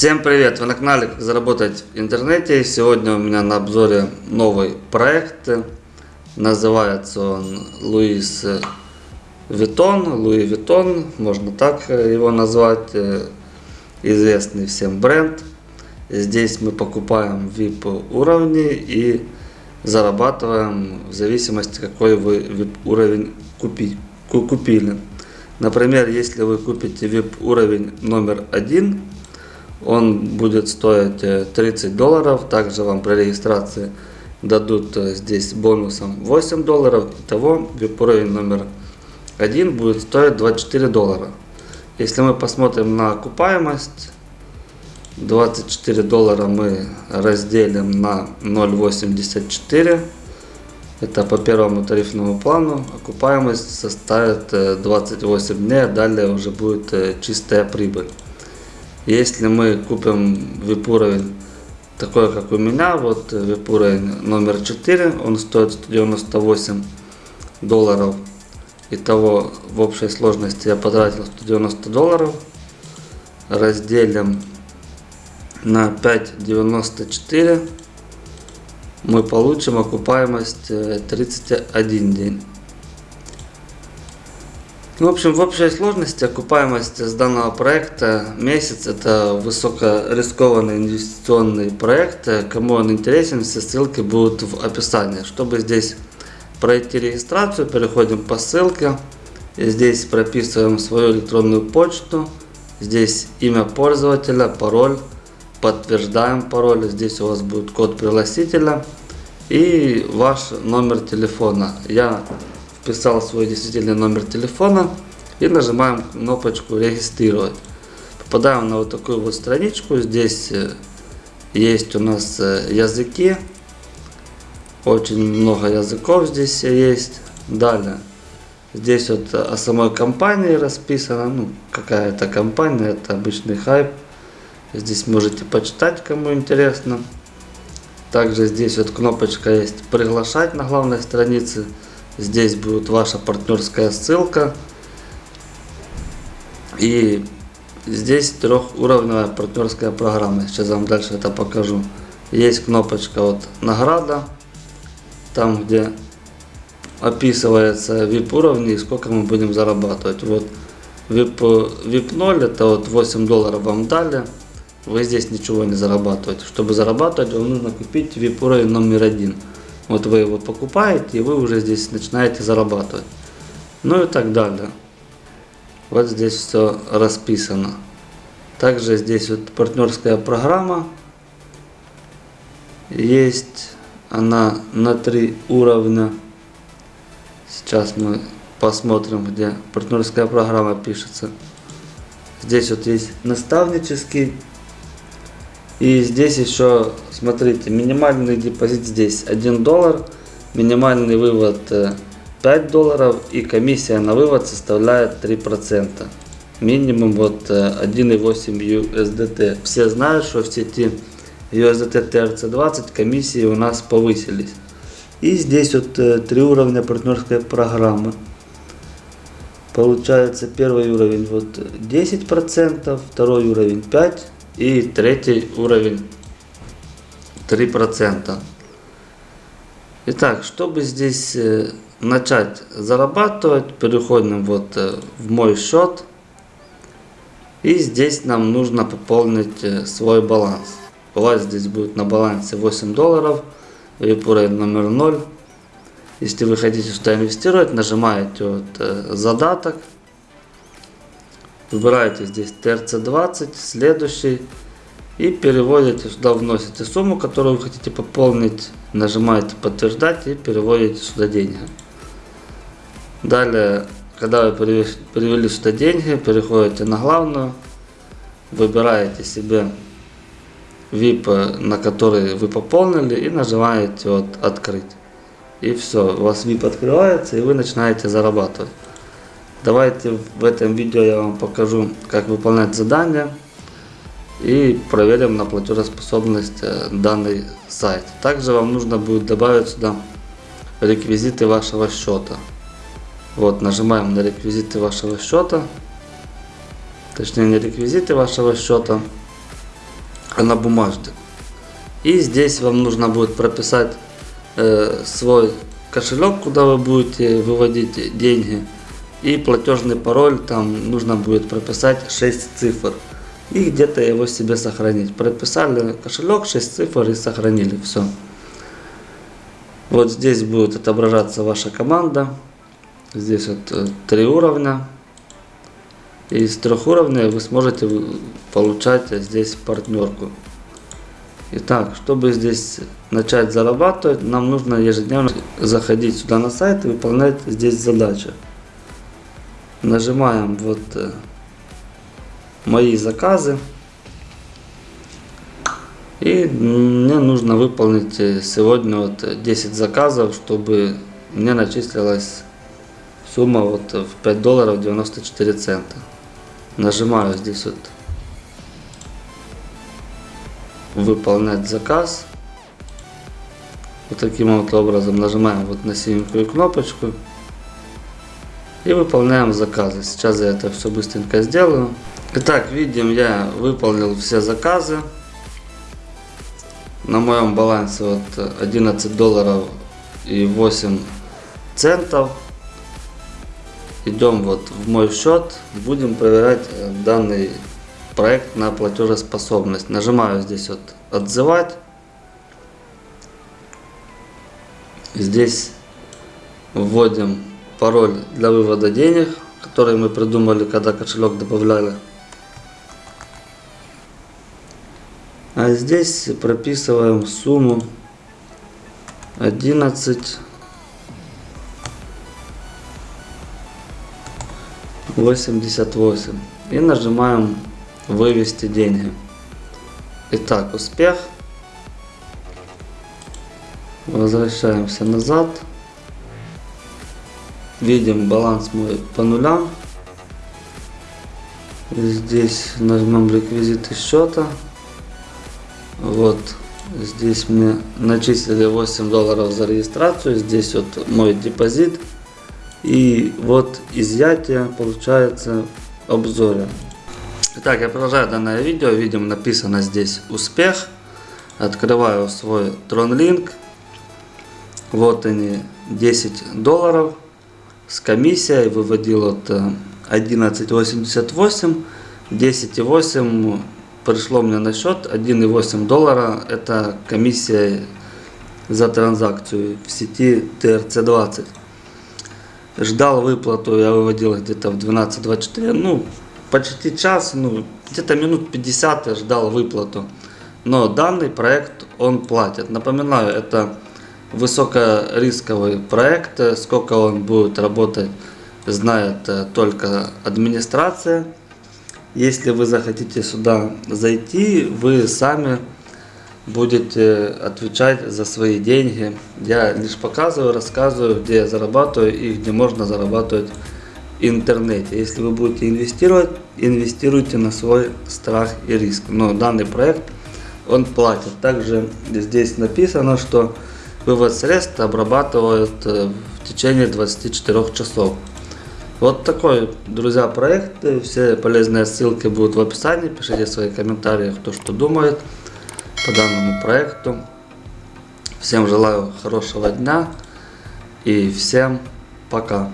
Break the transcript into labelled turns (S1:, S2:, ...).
S1: Всем привет! Вы на канале Как заработать в интернете. Сегодня у меня на обзоре новый проект. Называется он Луис Витон. Луи Витон, можно так его назвать. Известный всем бренд. Здесь мы покупаем VIP уровни и зарабатываем в зависимости какой вы VIP уровень купи, купили. Например, если вы купите VIP уровень номер один он будет стоить 30 э, долларов. Также вам при регистрации дадут э, здесь бонусом 8 долларов. Итого уровень номер один будет стоить 24 доллара. Если мы посмотрим на окупаемость, 24 доллара мы разделим на 0,84. Это по первому тарифному плану. Окупаемость составит 28 э, дней, а далее уже будет чистая прибыль. Если мы купим VIP уровень такой, как у меня, вот VIP уровень номер 4, он стоит 198 долларов. Итого в общей сложности я потратил 190 долларов. Разделим на 5,94 мы получим окупаемость 31 э, день. Ну, в общем, в общей сложности окупаемость с данного проекта месяц это высокорискованный инвестиционный проект. Кому он интересен, все ссылки будут в описании. Чтобы здесь пройти регистрацию, переходим по ссылке. И здесь прописываем свою электронную почту. Здесь имя пользователя, пароль. Подтверждаем пароль. Здесь у вас будет код пригласителя и ваш номер телефона. Я вписал свой действительный номер телефона и нажимаем кнопочку регистрировать. Попадаем на вот такую вот страничку. Здесь э, есть у нас э, языки. Очень много языков здесь есть. Далее. Здесь вот о самой компании расписано. Ну, какая-то компания, это обычный хайп. Здесь можете почитать, кому интересно. Также здесь вот кнопочка есть приглашать на главной странице. Здесь будет ваша партнерская ссылка. И здесь трехуровневая партнерская программа. Сейчас вам дальше это покажу. Есть кнопочка вот награда. Там где описывается VIP уровни и сколько мы будем зарабатывать. Вот VIP, VIP 0 это вот 8 долларов вам дали. Вы здесь ничего не зарабатываете. Чтобы зарабатывать, вам нужно купить VIP уровень номер один. Вот вы его покупаете, и вы уже здесь начинаете зарабатывать. Ну и так далее. Вот здесь все расписано. Также здесь вот партнерская программа. Есть она на три уровня. Сейчас мы посмотрим, где партнерская программа пишется. Здесь вот есть наставнический и здесь еще, смотрите, минимальный депозит здесь 1 доллар, минимальный вывод 5 э, долларов и комиссия на вывод составляет 3%. Минимум вот 1,8 э, USDT. Все знают, что в сети USDT TRC20 комиссии у нас повысились. И здесь вот э, три уровня партнерской программы. Получается первый уровень вот 10%, второй уровень 5%, и третий уровень 3%. Итак, чтобы здесь э, начать зарабатывать, переходим вот э, в мой счет. И здесь нам нужно пополнить э, свой баланс. У вас здесь будет на балансе 8 долларов, уровень номер 0. Если вы хотите сюда инвестировать, нажимаете вот задаток Выбираете здесь TRC20, следующий. И переводите сюда, вносите сумму, которую вы хотите пополнить. Нажимаете подтверждать и переводите сюда деньги. Далее, когда вы перевели сюда деньги, переходите на главную. Выбираете себе VIP, на который вы пополнили и нажимаете вот открыть. И все, у вас VIP открывается и вы начинаете зарабатывать. Давайте в этом видео я вам покажу, как выполнять задания и проверим на платежеспособность э, данный сайт. Также вам нужно будет добавить сюда реквизиты вашего счета. Вот, нажимаем на реквизиты вашего счета, точнее не реквизиты вашего счета, а на бумажке. И здесь вам нужно будет прописать э, свой кошелек, куда вы будете выводить деньги. И платежный пароль там нужно будет прописать 6 цифр. И где-то его себе сохранить. Прописали кошелек, 6 цифр и сохранили. Все. Вот здесь будет отображаться ваша команда. Здесь вот э, три уровня. И из трех уровней вы сможете получать здесь партнерку. Итак, чтобы здесь начать зарабатывать, нам нужно ежедневно заходить сюда на сайт и выполнять здесь задачи. Нажимаем вот э, мои заказы. И мне нужно выполнить э, сегодня вот 10 заказов, чтобы мне начислилась сумма вот в 5 долларов 94 цента. Нажимаю здесь вот выполнять заказ. Вот таким вот образом нажимаем вот на синенькую кнопочку и выполняем заказы. Сейчас я это все быстренько сделаю. Итак, видим, я выполнил все заказы. На моем балансе вот 11 долларов и 8 центов. Идем вот в мой счет, будем проверять э, данный проект на платежеспособность. Нажимаю здесь вот отзывать. Здесь вводим пароль для вывода денег, который мы придумали, когда кошелек добавляли. А здесь прописываем сумму 11 88 и нажимаем вывести деньги. Итак, успех. Возвращаемся назад. Видим баланс мой по нулям. Здесь нажмем реквизиты счета. Вот здесь мне начислили 8 долларов за регистрацию. Здесь вот мой депозит. И вот изъятие получается обзоре. Итак, я продолжаю данное видео. Видим написано здесь успех. Открываю свой TronLink. Вот они 10 долларов с комиссией. Выводил от 11.88. 10.8 пришло мне на счет 1,8 доллара. Это комиссия за транзакцию в сети TRC20. Ждал выплату, я выводил где-то в 12.24, ну, почти час, ну, где-то минут 50 я ждал выплату. Но данный проект, он платит. Напоминаю, это высокорисковый проект, сколько он будет работать, знает э, только администрация. Если вы захотите сюда зайти, вы сами будете отвечать за свои деньги. Я лишь показываю, рассказываю, где я зарабатываю и где можно зарабатывать в интернете. Если вы будете инвестировать, инвестируйте на свой страх и риск. Но данный проект, он платит. Также здесь написано, что вывод средств обрабатывают э, в течение 24 часов. Вот такой, друзья, проект. Все полезные ссылки будут в описании. Пишите свои комментарии, кто что думает по данному проекту. Всем желаю хорошего дня и всем пока.